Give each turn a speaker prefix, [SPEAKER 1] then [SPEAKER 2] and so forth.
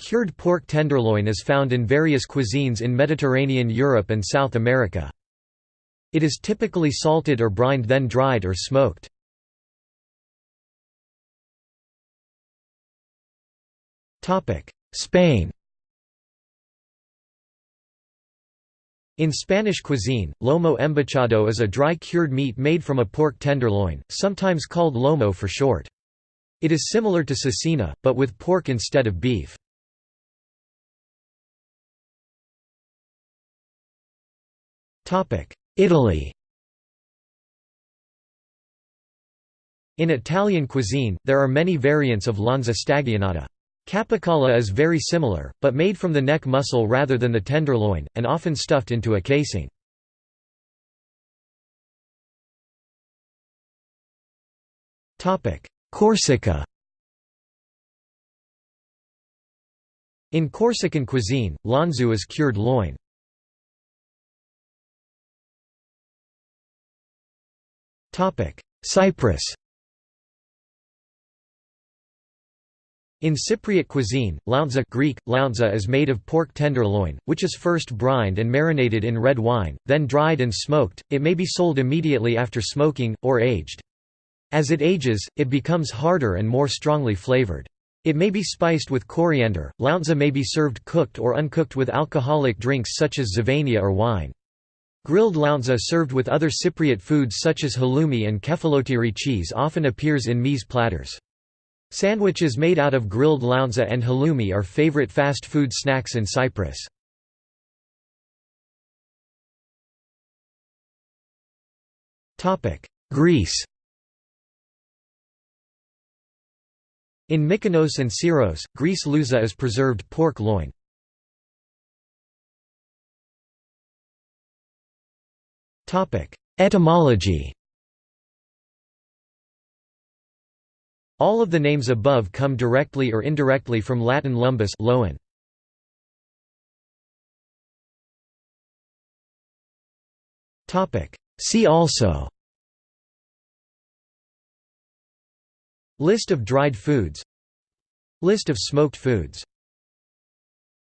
[SPEAKER 1] Cured pork tenderloin is found in various cuisines in Mediterranean Europe and South America. It is typically salted or brined then dried or smoked. Spain In Spanish cuisine, lomo embuchado is a dry cured meat made from a pork tenderloin, sometimes called lomo for short. It is similar to cecina, but with pork instead of beef. Italy In Italian cuisine, there are many variants of lonza stagionata. Capicola is very similar, but made from the neck muscle rather than the tenderloin, and often stuffed into a casing. Corsica In Corsican cuisine, lonzu is cured loin. Cyprus In Cypriot cuisine, lounza Greek, lounza is made of pork tenderloin, which is first brined and marinated in red wine, then dried and smoked. It may be sold immediately after smoking, or aged. As it ages, it becomes harder and more strongly flavored. It may be spiced with coriander. Lounza may be served cooked or uncooked with alcoholic drinks such as zivania or wine. Grilled lounza served with other Cypriot foods such as halloumi and kefalotiri cheese often appears in meze platters. Sandwiches made out of grilled lounza and halloumi are favorite fast food snacks in Cyprus. Greece In Mykonos and Syros, Greece louza is preserved pork loin. Etymology. All of the names above come directly or indirectly from Latin lumbus loin. See also. List of dried foods. List of smoked foods